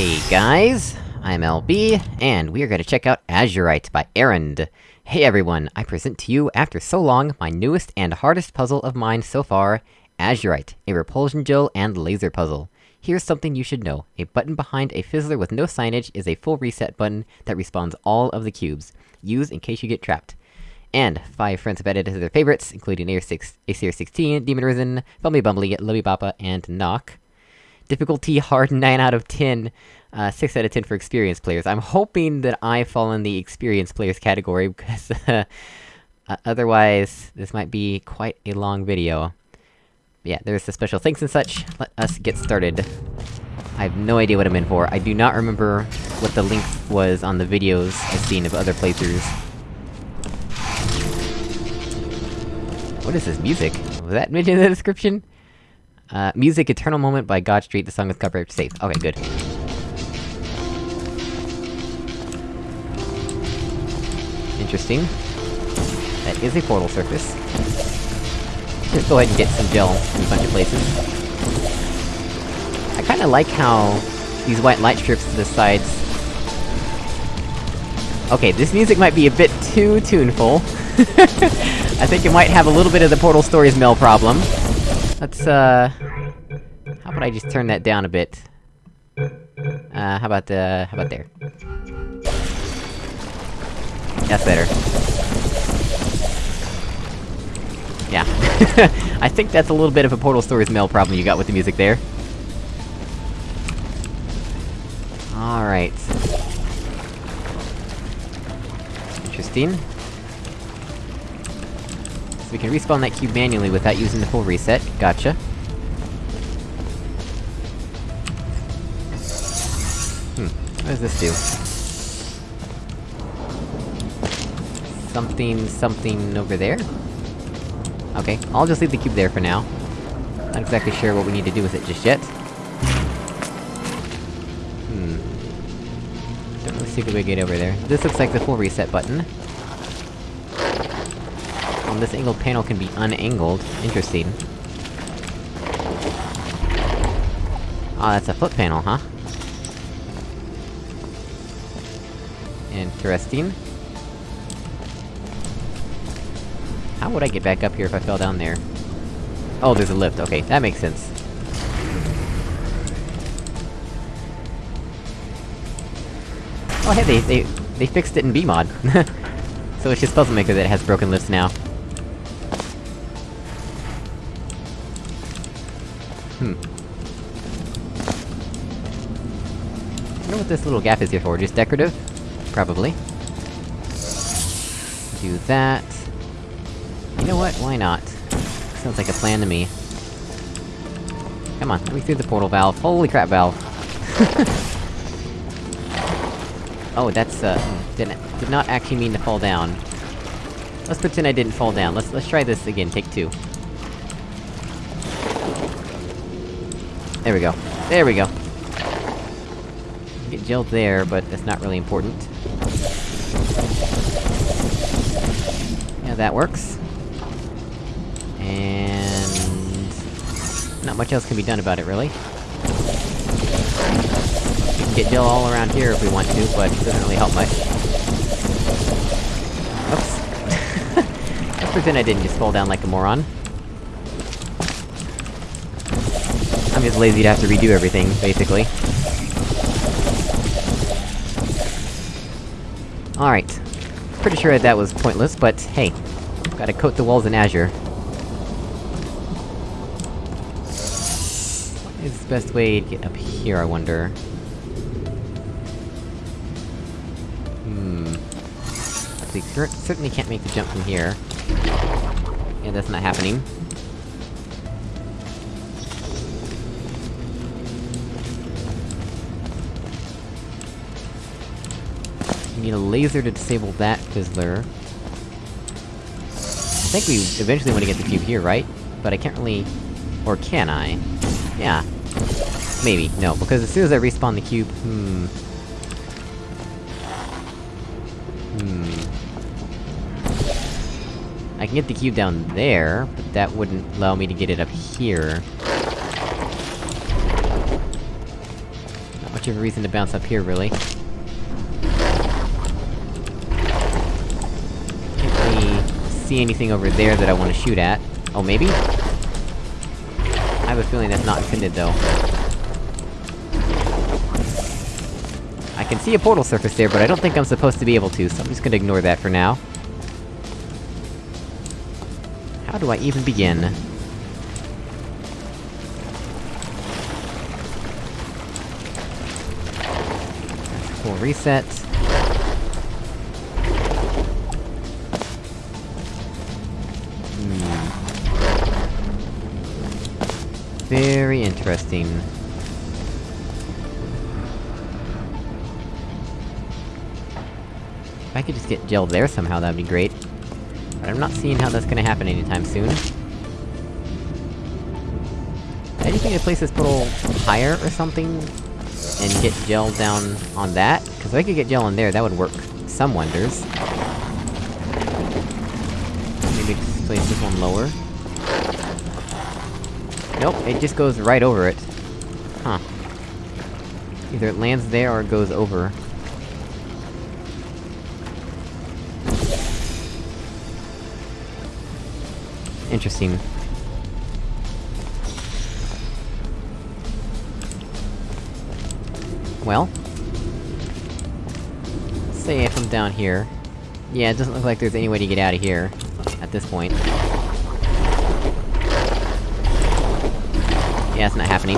Hey guys, I'm LB, and we are gonna check out Azurite by Erend. Hey everyone, I present to you, after so long, my newest and hardest puzzle of mine so far, Azurite, a repulsion gel and laser puzzle. Here's something you should know, a button behind a fizzler with no signage is a full reset button that respawns all of the cubes. Use in case you get trapped. And, five friends have added to their favorites, including ACR16, Demon Risen, Bumbly Bumbly, Lubby Bappa, and Knock. Difficulty hard 9 out of 10, uh, 6 out of 10 for experienced players. I'm hoping that I fall in the experienced players category, because, uh, otherwise, this might be quite a long video. Yeah, there's the special thanks and such, let us get started. I have no idea what I'm in for, I do not remember what the link was on the videos I've seen of other playthroughs. What is this music? Was that mentioned in the description? Uh, music Eternal Moment by God Street, the song is covered safe. Okay, good. Interesting. That is a portal surface. Let's go ahead and get some gel in a bunch of places. I kinda like how these white light strips to the sides... Okay, this music might be a bit too tuneful. I think it might have a little bit of the Portal Stories Mel problem. Let's, uh... How about I just turn that down a bit? Uh, how about, uh, how about there? That's better. Yeah. I think that's a little bit of a Portal Stories Mel problem you got with the music there. Alright. Interesting. So we can respawn that cube manually without using the full reset, gotcha. Does this do? Something, something over there? Okay, I'll just leave the cube there for now. Not exactly sure what we need to do with it just yet. Hmm. Don't really see a good way to get over there. This looks like the full reset button. Um, this angled panel can be unangled. Interesting. Ah, oh, that's a flip panel, huh? Interesting. How would I get back up here if I fell down there? Oh, there's a lift, okay, that makes sense. Oh hey, they- they- they fixed it in BEEmod! so it's just Puzzle Maker that has broken lifts now. Hmm. I wonder what this little gap is here for, just decorative? Probably. Do that. You know what, why not? Sounds like a plan to me. Come on, let me through the portal valve. Holy crap, valve! oh, that's, uh... Didn't- did not actually mean to fall down. Let's pretend I didn't fall down. Let's- let's try this again, take two. There we go. There we go! Get gelled there, but that's not really important. Yeah, that works. And... Not much else can be done about it, really. We can get gel all around here if we want to, but it doesn't really help much. Oops. Let's pretend I didn't just fall down like a moron. I'm just lazy to have to redo everything, basically. Alright. Pretty sure that was pointless, but hey. Gotta coat the walls in azure. What is the best way to get up here, I wonder? Hmm... We cer certainly can't make the jump from here. Yeah, that's not happening. We need a laser to disable that fizzler. I think we eventually want to get the cube here, right? But I can't really... Or can I? Yeah. Maybe. No, because as soon as I respawn the cube, hmm... Hmm... I can get the cube down there, but that wouldn't allow me to get it up here. Not much of a reason to bounce up here, really. See anything over there that I want to shoot at. Oh, maybe? I have a feeling that's not intended, though. I can see a portal surface there, but I don't think I'm supposed to be able to, so I'm just gonna ignore that for now. How do I even begin? Full reset. Very interesting. If I could just get gel there somehow, that'd be great. But I'm not seeing how that's gonna happen anytime soon. Anything to place this portal higher or something? And get gel down on that? Cause if I could get gel in there, that would work some wonders. Maybe place this one lower. Nope, it just goes right over it. Huh. Either it lands there or it goes over. Interesting. Well... Say if I'm down here... Yeah, it doesn't look like there's any way to get out of here, at this point. Yeah, it's not happening.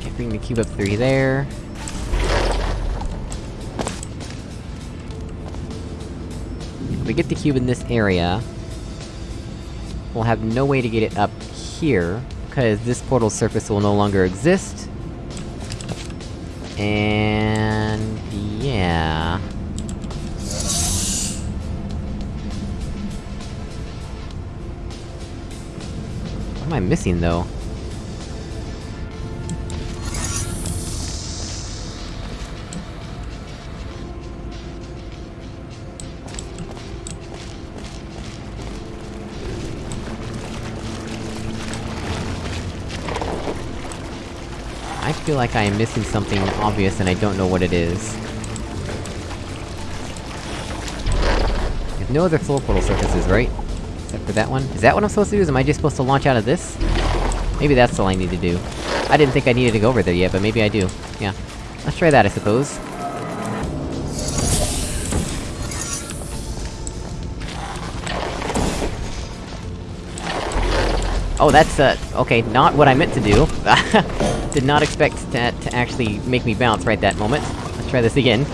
Okay, bring the cube up three there. If we get the cube in this area... We'll have no way to get it up here, because this portal surface will no longer exist. And... yeah... I missing, though? I feel like I am missing something obvious and I don't know what it is. There's no other floor portal surfaces, right? Except for that one? Is that what I'm supposed to do? Am I just supposed to launch out of this? Maybe that's all I need to do. I didn't think I needed to go over there yet, but maybe I do. Yeah. Let's try that, I suppose. Oh, that's, uh, okay, not what I meant to do. Did not expect that to actually make me bounce right that moment. Let's try this again.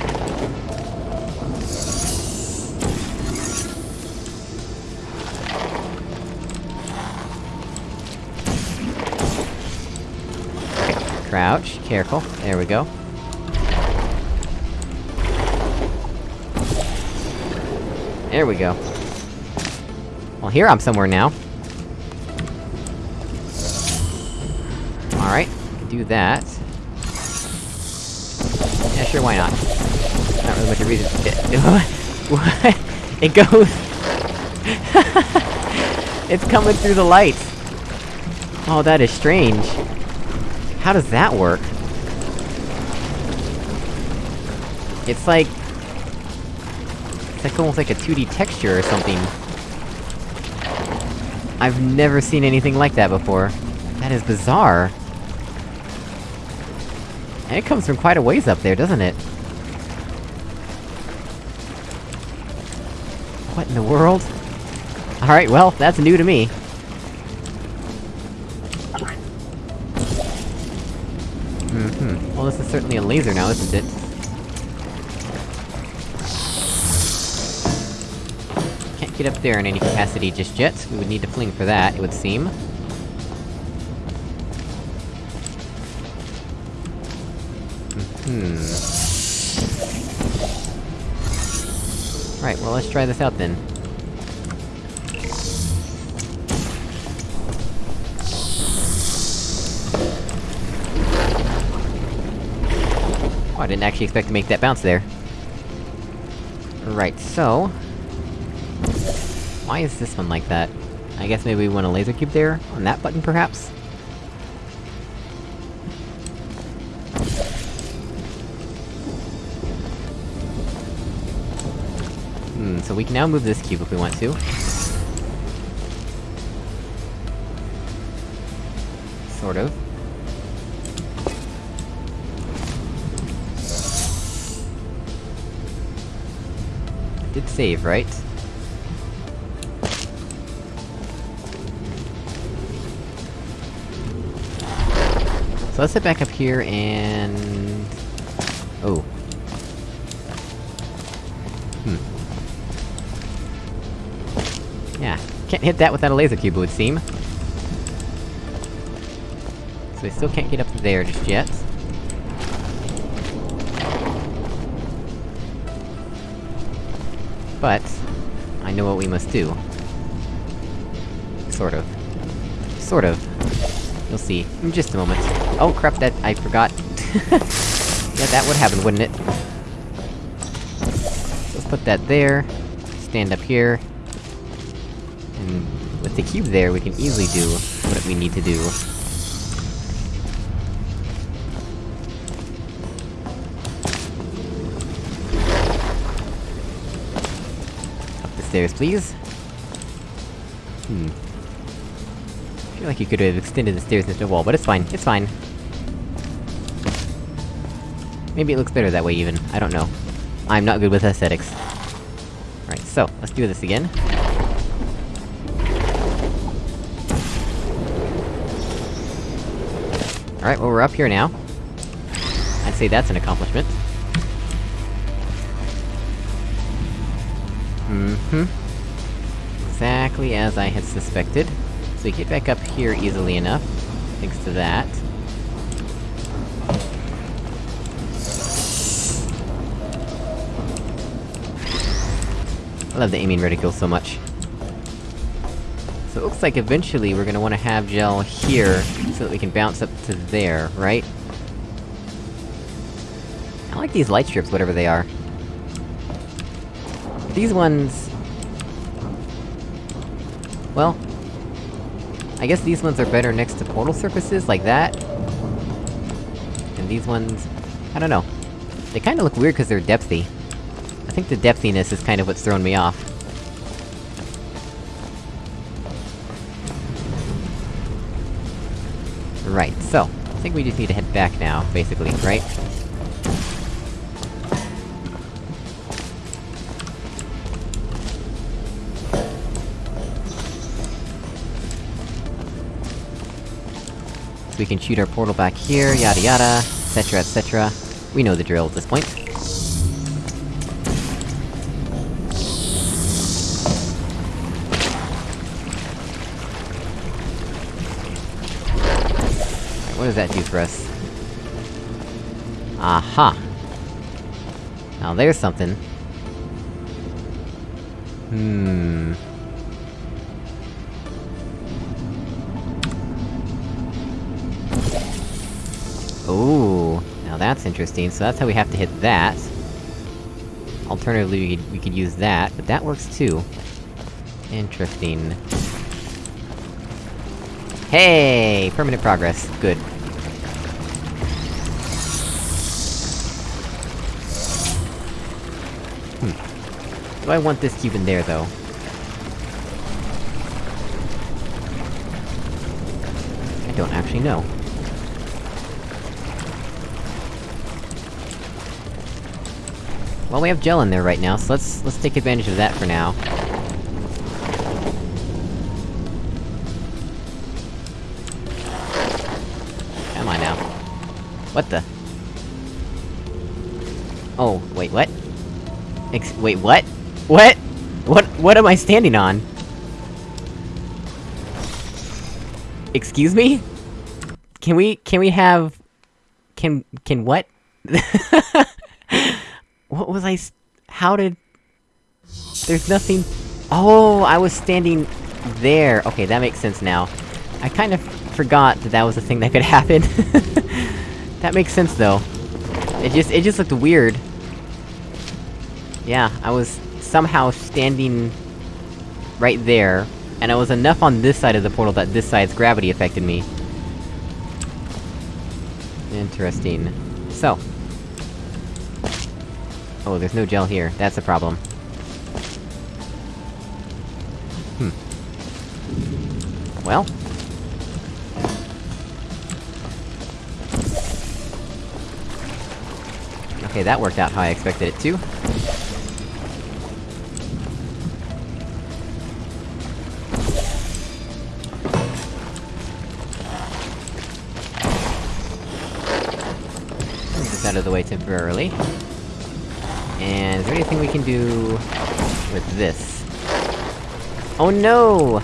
Crouch, careful, there we go. There we go. Well, here I'm somewhere now. Alright, do that. Yeah, sure, why not? Not really much of a reason- What? It goes- It's coming through the lights! Oh, that is strange. How does that work? It's like... It's like almost like a 2D texture or something. I've never seen anything like that before. That is bizarre. And it comes from quite a ways up there, doesn't it? What in the world? Alright, well, that's new to me. Mm-hmm. Well, this is certainly a laser now, isn't it? Can't get up there in any capacity just yet. We would need to fling for that, it would seem. Hmm. Right, well let's try this out then. I didn't actually expect to make that bounce there. Right, so... Why is this one like that? I guess maybe we want a laser cube there? On that button, perhaps? Hmm, so we can now move this cube if we want to. Sort of. Save, right? So let's head back up here and... Oh. Hmm. Yeah, can't hit that without a laser cube, it would seem. So we still can't get up there just yet. But, I know what we must do. Sort of. Sort of. You'll see, in just a moment. Oh crap, that- I forgot. yeah, that would happen, wouldn't it? Let's put that there, stand up here, and with the cube there, we can easily do what we need to do. Up the stairs, please. Hmm. I feel like you could have extended the stairs into the wall, but it's fine, it's fine. Maybe it looks better that way, even. I don't know. I'm not good with aesthetics. Alright, so, let's do this again. Alright, well we're up here now. I'd say that's an accomplishment. Mm-hmm. Exactly as I had suspected. So we get back up here easily enough, thanks to that. I love the aiming reticule so much. So it looks like eventually we're gonna wanna have gel here, so that we can bounce up to there, right? I like these light strips, whatever they are. These ones... Well... I guess these ones are better next to portal surfaces, like that. And these ones... I don't know. They kinda look weird because they're depthy. I think the depthiness is kind of what's thrown me off. Right, so, I think we just need to head back now, basically, right? We can shoot our portal back here, yada yada, etc etc. We know the drill at this point. Alright, what does that do for us? Aha! Now there's something. Hmm... that's interesting, so that's how we have to hit that. Alternatively, we could, we could use that, but that works too. Interesting. Hey! Permanent progress. Good. Hmm. Do I want this cube in there, though? I don't actually know. Well, we have gel in there right now, so let's- let's take advantage of that for now. Come on now. What the? Oh, wait, what? Ex- wait, what? What? What- what am I standing on? Excuse me? Can we- can we have... Can- can what? What was I... how did... There's nothing... Oh, I was standing... there. Okay, that makes sense now. I kind of forgot that that was a thing that could happen. that makes sense, though. It just- it just looked weird. Yeah, I was somehow standing... right there, and it was enough on this side of the portal that this side's gravity affected me. Interesting. So. Oh, there's no gel here, that's a problem. Hmm. Well, Okay, that worked out how I expected it to. Out of the way temporarily. And is there anything we can do... with this? Oh no!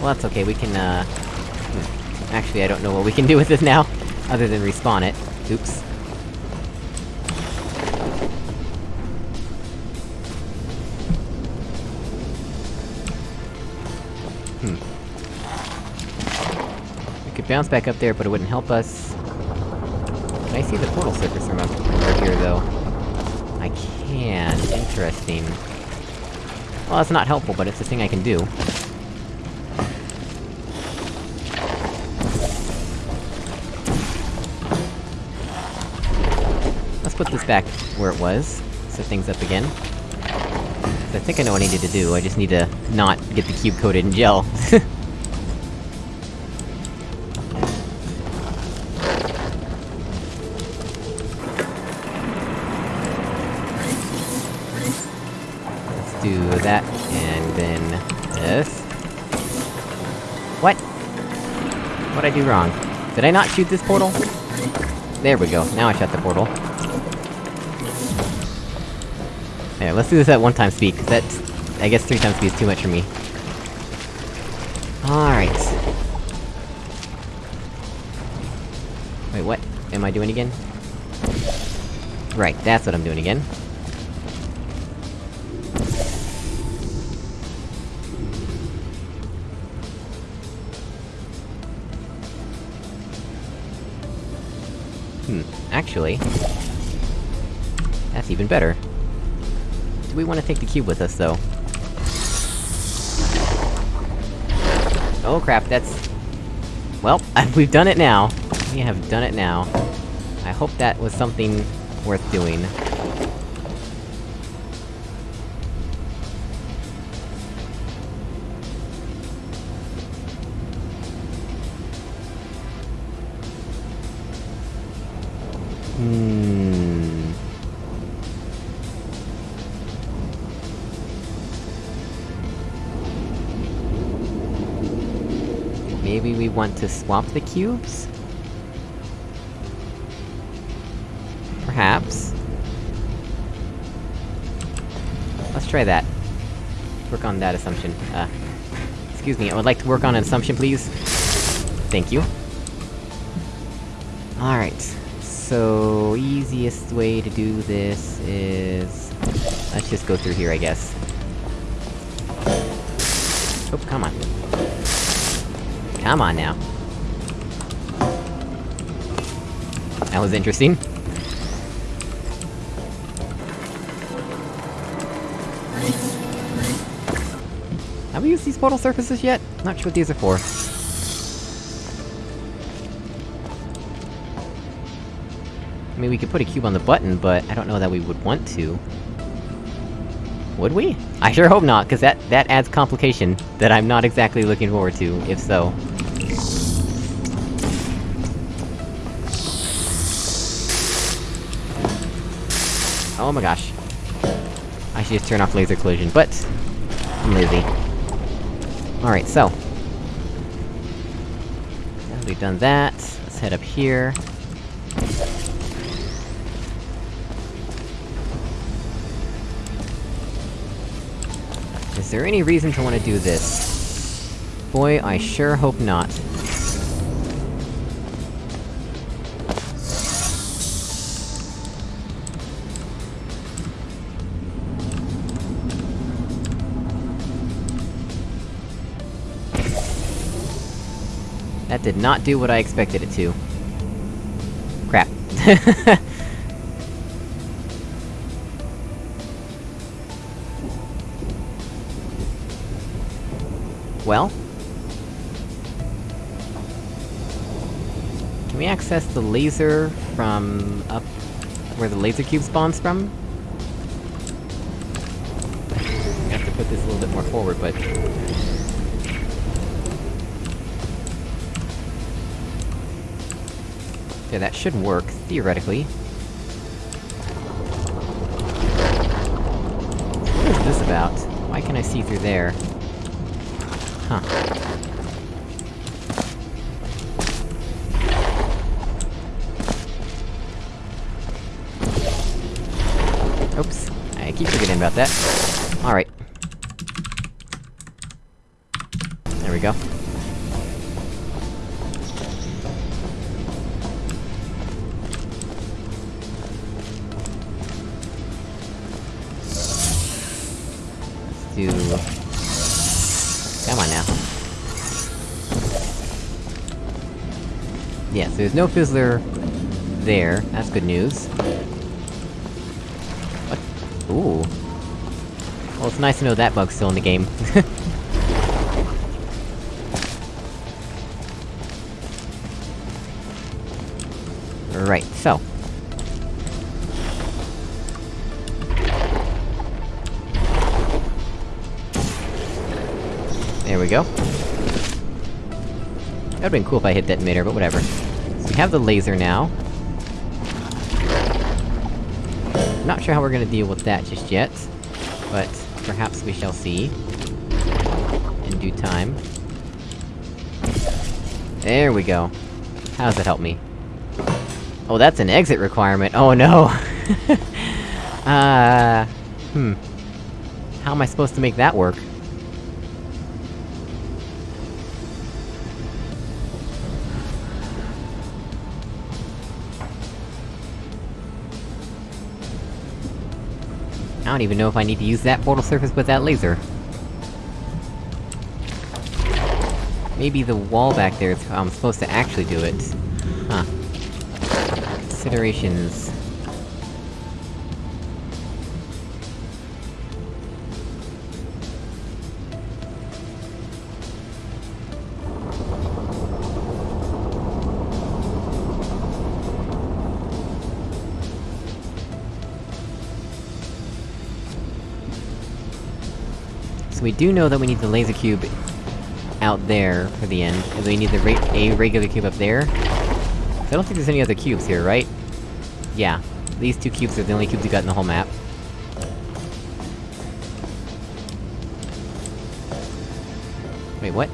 Well, that's okay, we can, uh... Hmm. Actually, I don't know what we can do with this now, other than respawn it. Oops. Hmm. We could bounce back up there, but it wouldn't help us. Can I see the portal surface from up here, though? Interesting. Well, that's not helpful, but it's a thing I can do. Let's put this back where it was, set things up again. I think I know what I need to do, I just need to not get the cube coated in gel. Do wrong? Did I not shoot this portal? There we go, now I shut the portal. There, let's do this at one time speed, cause that's... I guess three times speed is too much for me. Alright. Wait, what am I doing again? Right, that's what I'm doing again. Actually... That's even better. Do we want to take the cube with us, though? Oh crap, that's... Well, we've done it now. We have done it now. I hope that was something worth doing. To swap the cubes? Perhaps. Let's try that. Work on that assumption. Uh... Excuse me, I would like to work on an assumption, please? Thank you. Alright. So, easiest way to do this is... Let's just go through here, I guess. Oh, come on. Come on now. That was interesting. Have we used these portal surfaces yet? Not sure what these are for. I mean, we could put a cube on the button, but I don't know that we would want to. Would we? I sure hope not, cause that- that adds complication that I'm not exactly looking forward to, if so. Oh my gosh. I should just turn off laser collision, but... I'm lazy. Alright, so... Now we've done that, let's head up here. Is there any reason to want to do this? Boy, I sure hope not. Did not do what I expected it to. Crap. well... Can we access the laser from up where the laser cube spawns from? I have to put this a little bit more forward, but... Yeah, that should work, theoretically. What is this about? Why can I see through there? Huh. Oops. I keep forgetting about that. No Fizzler... there, that's good news. What? Ooh. Well, it's nice to know that bug's still in the game. right, so... There we go. That'd've been cool if I hit detonator, but whatever. Have the laser now. Not sure how we're gonna deal with that just yet, but perhaps we shall see. In due time. There we go. How does that help me? Oh, that's an exit requirement! Oh no! uh... Hmm. How am I supposed to make that work? Don't even know if I need to use that portal surface with that laser. Maybe the wall back there is how I'm supposed to actually do it. Huh. Considerations... we do know that we need the laser cube out there for the end, and we need the a regular cube up there. I don't think there's any other cubes here, right? Yeah. These two cubes are the only cubes we got in the whole map. Wait, what?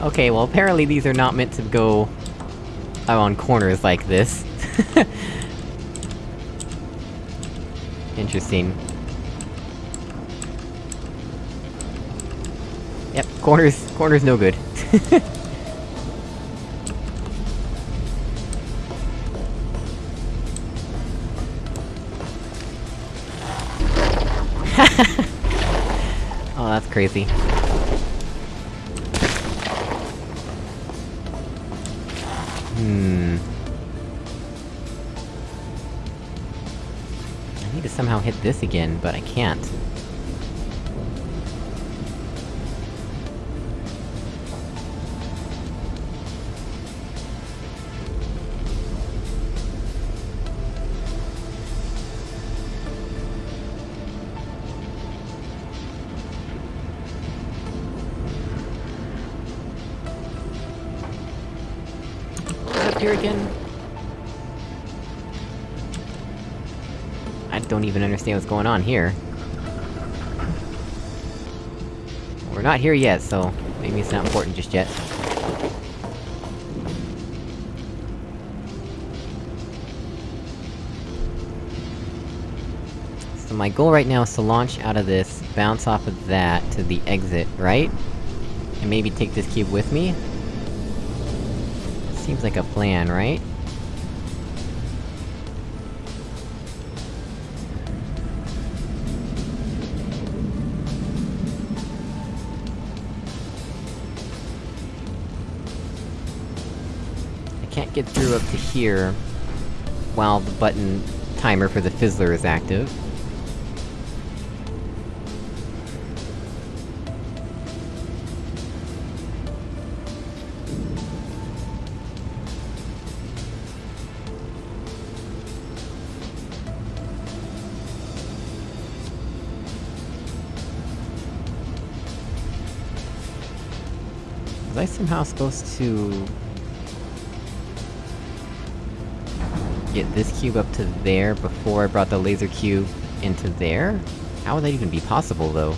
okay, well apparently these are not meant to go... on corners like this. Interesting. Yep, corners- corners no good. oh, that's crazy. Hit this again, but I can't. Understand what's going on here. We're not here yet, so maybe it's not important just yet. So my goal right now is to launch out of this, bounce off of that to the exit, right? And maybe take this cube with me? Seems like a plan, right? get through up to here, while the button timer for the fizzler is active. Was I somehow supposed to... Get this cube up to there before I brought the laser cube into there? How would that even be possible, though?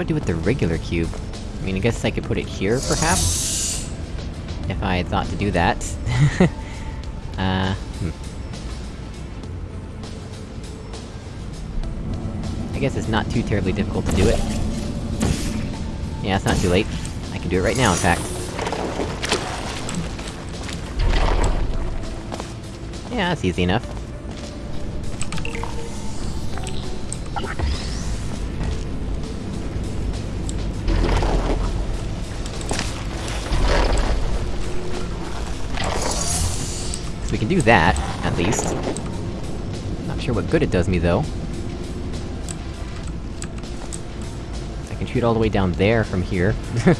Do I do with the regular cube? I mean, I guess I could put it here, perhaps? If I thought to do that. uh, hmm. I guess it's not too terribly difficult to do it. Yeah, it's not too late. I can do it right now, in fact. Yeah, that's easy enough. We can do that, at least. Not sure what good it does me, though. I can shoot all the way down there from here.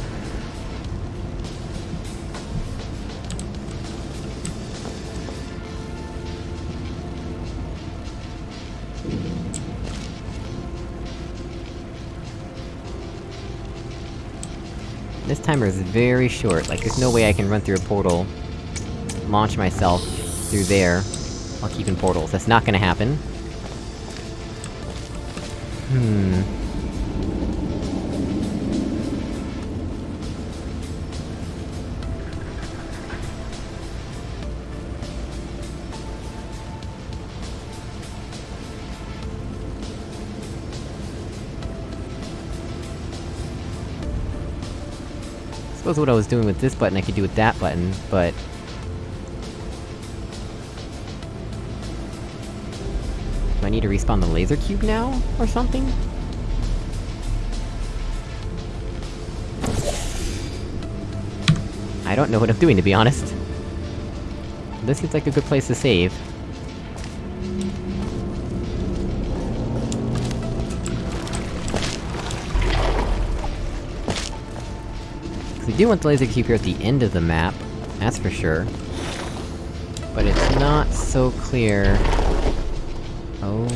This timer is very short, like there's no way I can run through a portal, launch myself through there, while keeping portals. That's not gonna happen. Hmm... suppose what I was doing with this button I could do with that button, but... to respawn the laser cube now, or something? I don't know what I'm doing, to be honest. This seems like a good place to save. We do want the laser cube here at the end of the map, that's for sure. But it's not so clear... Oh...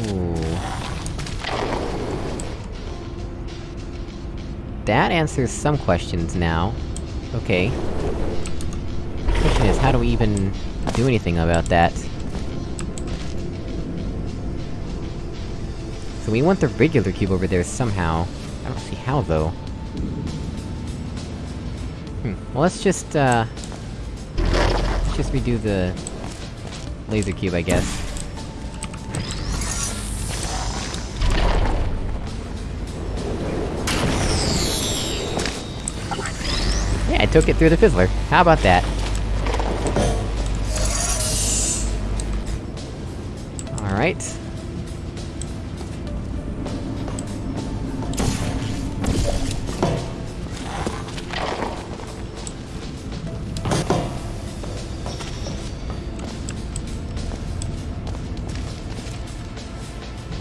That answers some questions now. Okay. Question is, how do we even do anything about that? So we want the regular cube over there somehow. I don't see how, though. Hmm. Well, let's just, uh... Let's just redo the... laser cube, I guess. took it through the fizzler. How about that? Alright.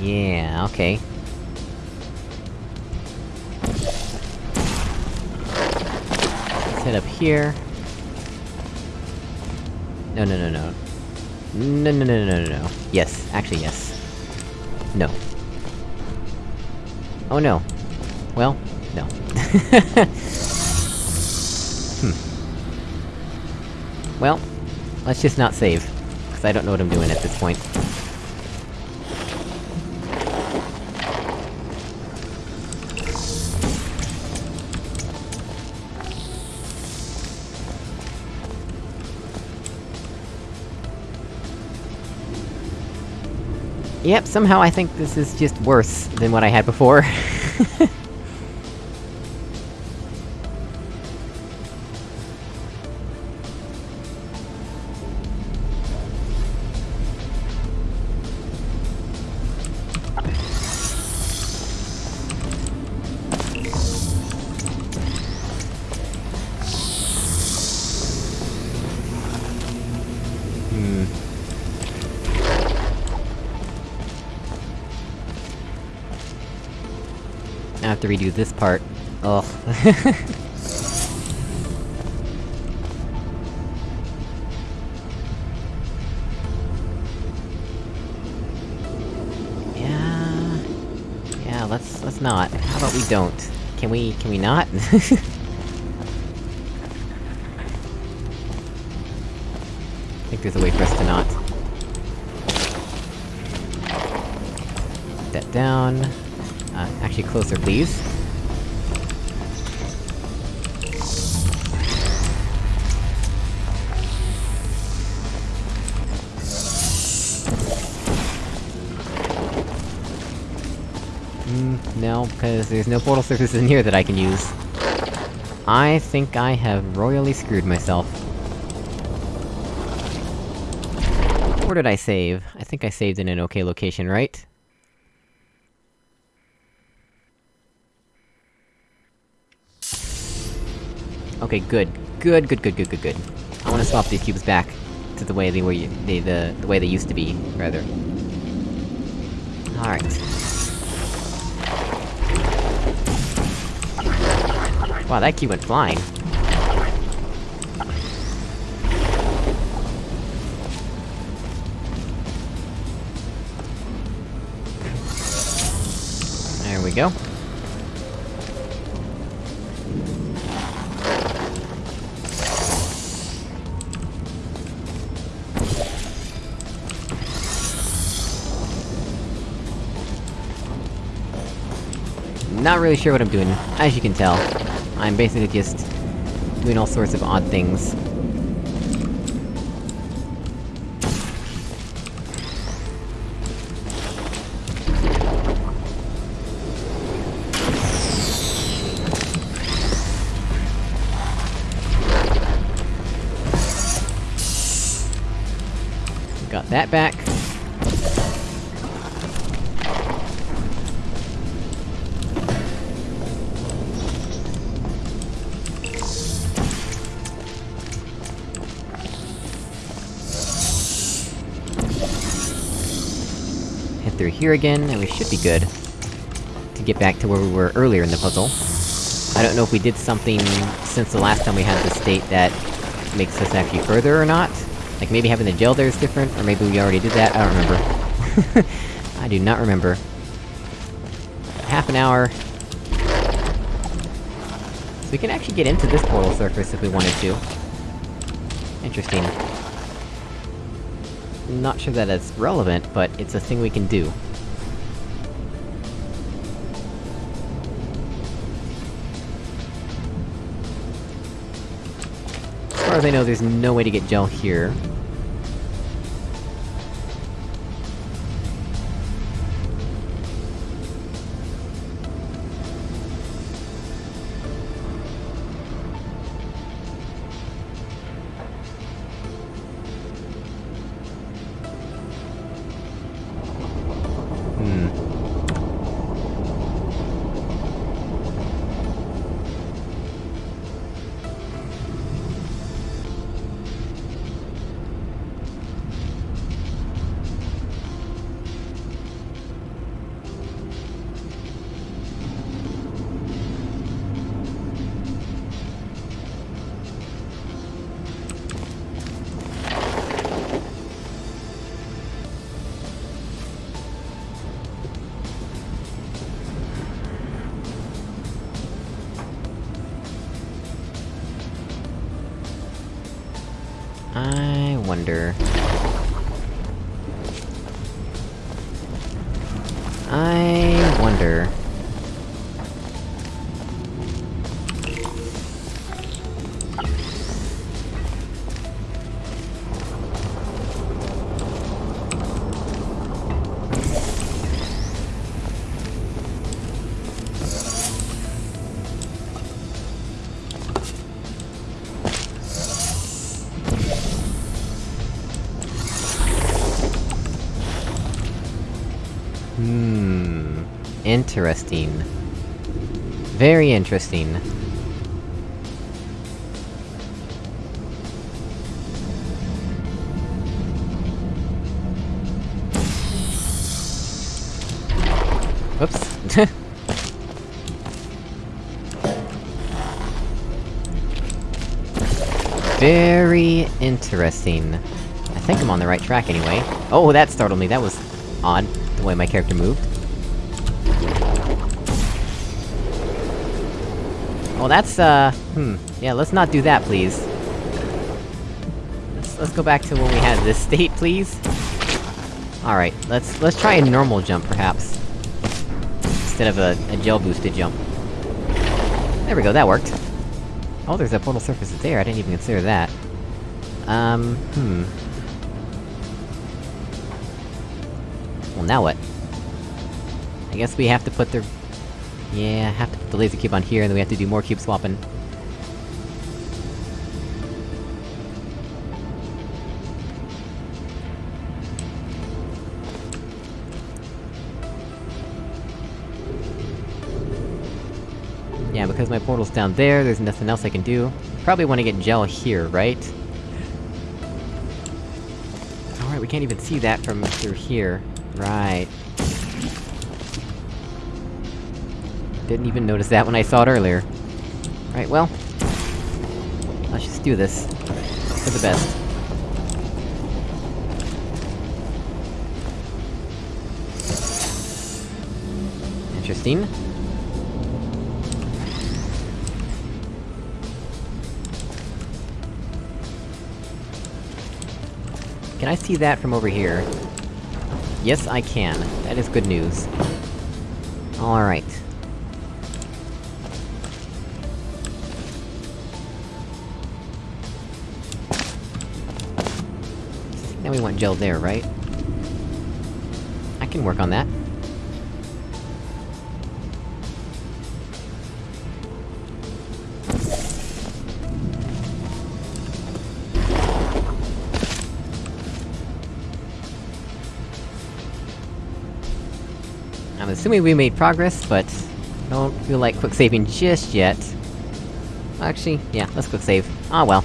Yeah, okay. Here. No, no, no, no. No, no, no, no, no, no. Yes, actually yes. No. Oh no. Well, no. hmm. Well, let's just not save. Because I don't know what I'm doing at this point. Yep, somehow I think this is just worse than what I had before. Redo this part. Ugh. yeah... Yeah, let's- let's not. How about we don't? Can we- can we not? I think there's a way for us to not. Put that down. Uh, actually closer, please. Mm, no, because there's no portal surfaces in here that I can use. I think I have royally screwed myself. Where did I save? I think I saved in an okay location, right? Okay, good. Good, good, good, good, good, good. I wanna swap these cubes back to the way they were- they- the- the way they used to be, rather. Alright. Wow, that cube went flying. There we go. Not really sure what I'm doing, as you can tell. I'm basically just... doing all sorts of odd things. Got that back. Through here again, and we should be good. To get back to where we were earlier in the puzzle. I don't know if we did something since the last time we had this state that makes us actually further or not. Like maybe having the gel there is different, or maybe we already did that, I don't remember. I do not remember. Half an hour. So we can actually get into this portal surface if we wanted to. Interesting. Not sure that it's relevant, but it's a thing we can do. As far as I know, there's no way to get gel here. Wonder... Interesting. Very interesting. Whoops. Very interesting. I think I'm on the right track anyway. Oh, that startled me, that was odd, the way my character moved. Well, that's, uh... Hmm. Yeah, let's not do that, please. Let's- let's go back to when we had this state, please. Alright, let's- let's try a normal jump, perhaps. Instead of a, a gel-boosted jump. There we go, that worked. Oh, there's a portal surface there, I didn't even consider that. Um, hmm. Well, now what? I guess we have to put the... Yeah, have to put the laser cube on here, and then we have to do more cube swapping. Yeah, because my portal's down there, there's nothing else I can do. Probably wanna get gel here, right? Alright, we can't even see that from through here. Right. Didn't even notice that when I saw it earlier. Right, well... Let's just do this. For the best. Interesting. Can I see that from over here? Yes, I can. That is good news. Alright. Now we want gel there, right? I can work on that. I'm assuming we made progress, but... Don't feel like quick saving just yet. Actually, yeah, let's quick save. Ah well.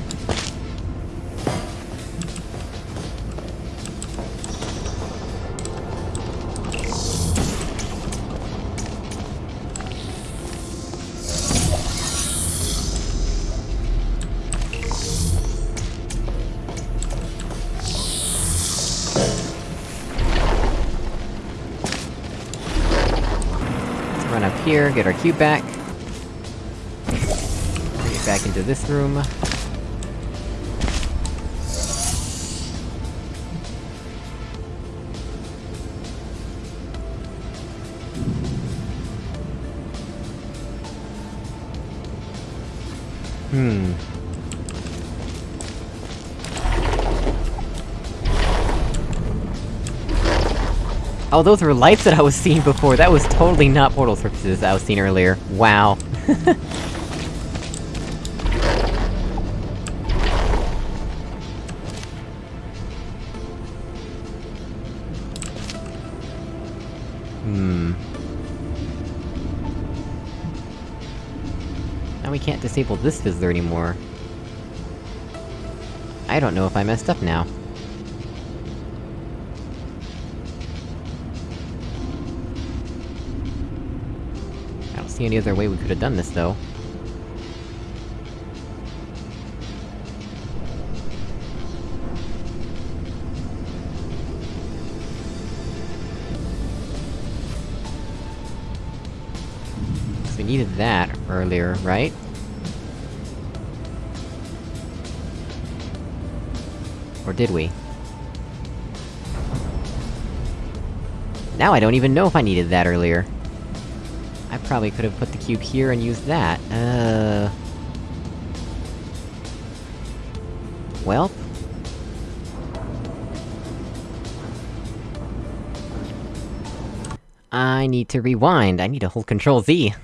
Get our cube back. It back into this room. Oh, those were lights that I was seeing before, that was totally not portal surfaces that I was seeing earlier. Wow. Hmm... Now we can't disable this fizzler anymore. I don't know if I messed up now. See any other way we could have done this, though. We needed that earlier, right? Or did we? Now I don't even know if I needed that earlier. Probably could've put the cube here and used that, uh... Well... I need to rewind, I need to hold Control Z.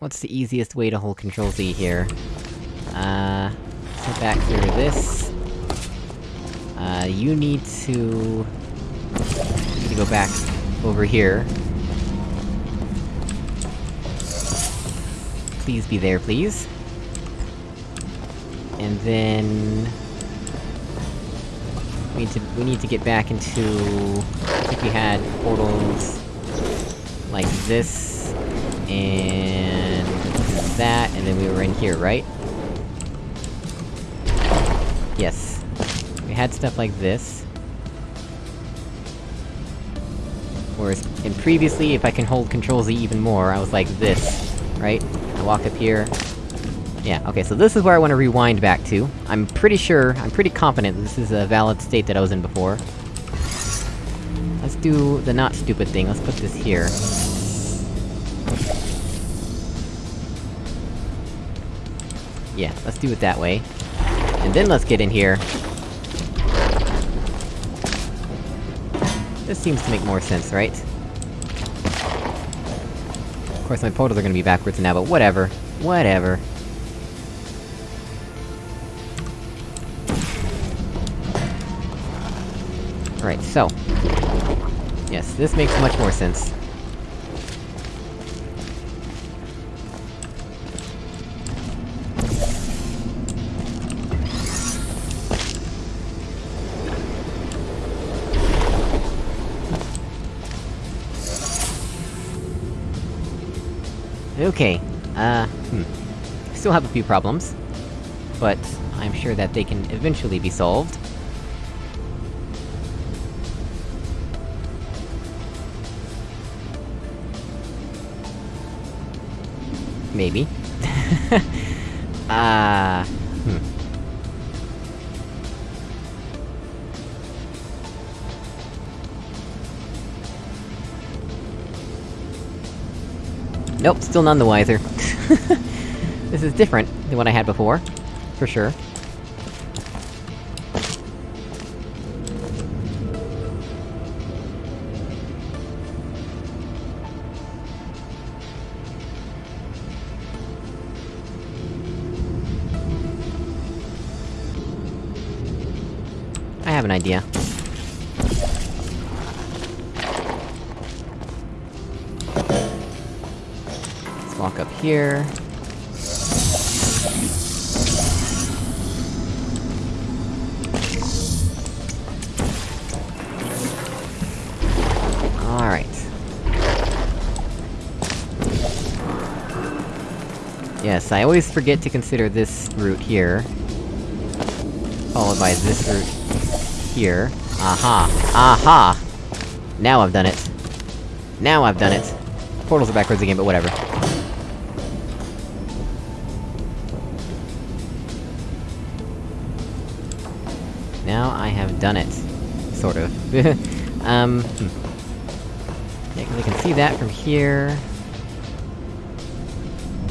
What's the easiest way to hold Control Z here? Uh... Back through this. Uh, you need to... You Need to go back over here. Please be there, please. And then... We need to- we need to get back into... I think we had portals... Like this... And... That, and then we were in here, right? Yes. We had stuff like this. In previously, if I can hold Control Z even more, I was like this, right? I walk up here... Yeah, okay, so this is where I want to rewind back to. I'm pretty sure, I'm pretty confident this is a valid state that I was in before. Let's do the not stupid thing, let's put this here. Yeah, let's do it that way. And then let's get in here. This seems to make more sense, right? Of course, my portals are gonna be backwards now, but whatever. Whatever. Alright, so... Yes, this makes much more sense. Okay, uh, hmm. Still have a few problems. But, I'm sure that they can eventually be solved. Maybe. Ah, uh, Nope, still none the wiser. this is different than what I had before. For sure. Here. Alright. Yes, I always forget to consider this route here. Followed by this route... here. Aha! Aha! Now I've done it. Now I've done it. Portals are backwards again, but whatever. um... Yeah, cause I can see that from here...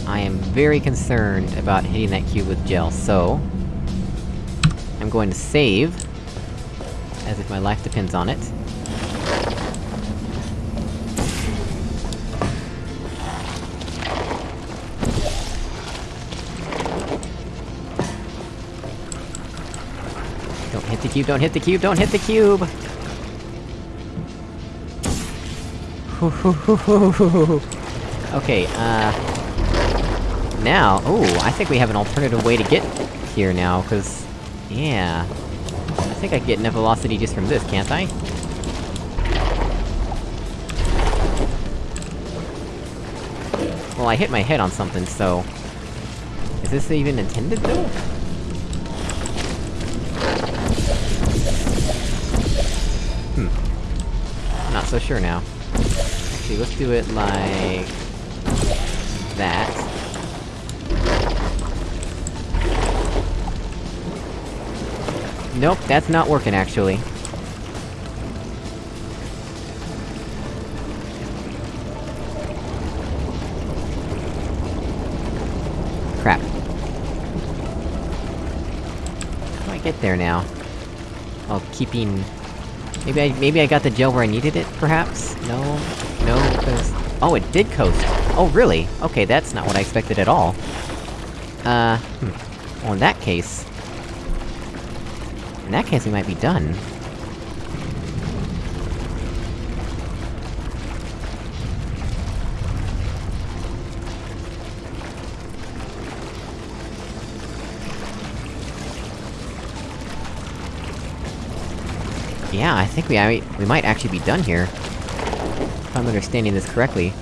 I am very concerned about hitting that cube with gel, so... I'm going to save, as if my life depends on it. Don't hit the cube, don't hit the cube, don't hit the cube! okay, uh... Now, oh, I think we have an alternative way to get here now, cause... Yeah... I think I can get enough velocity just from this, can't I? Well, I hit my head on something, so... Is this even intended, though? Hmm. Not so sure now. Actually, let's do it like... that. Nope, that's not working, actually. Crap. How do I get there now? Oh, keeping... Maybe I- maybe I got the gel where I needed it, perhaps? No? No. Oh, it did coast! Oh, really? Okay, that's not what I expected at all. Uh, hmm. Well, in that case... In that case, we might be done. Yeah, I think we- I, we might actually be done here. If I'm understanding this correctly.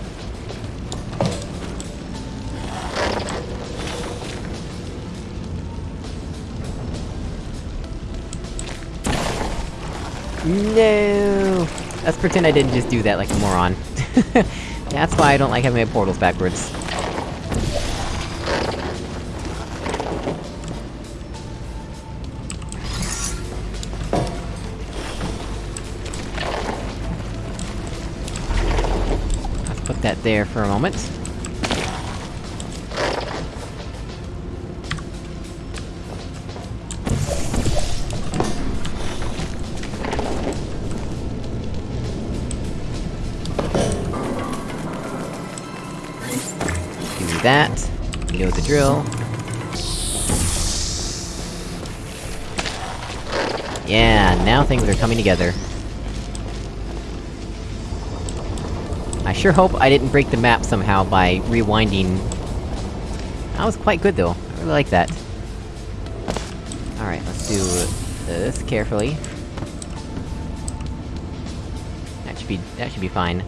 No! Let's pretend I didn't just do that like a moron. That's why I don't like having my portals backwards. There for a moment. Do that. You know the drill. Yeah, now things are coming together. Sure hope I didn't break the map somehow by rewinding... That was quite good though, I really like that. Alright, let's do this carefully. That should be- that should be fine.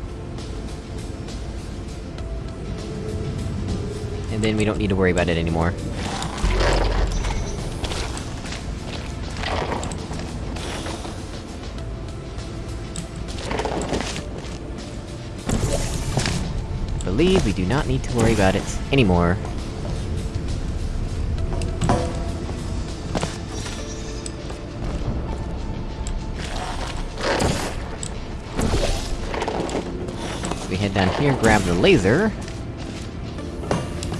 And then we don't need to worry about it anymore. We do not need to worry about it anymore. We head down here, grab the laser...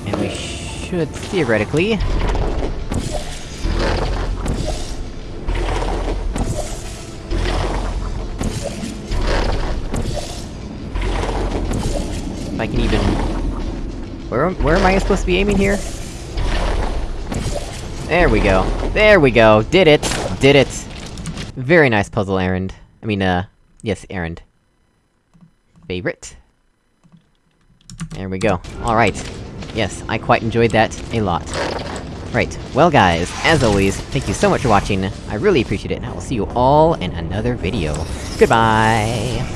And we should, theoretically... Where, am I supposed to be aiming here? There we go. There we go! Did it! Did it! Very nice puzzle errand. I mean, uh... Yes, errand. Favorite? There we go. Alright. Yes, I quite enjoyed that a lot. Right, well guys, as always, thank you so much for watching, I really appreciate it, and I will see you all in another video. Goodbye!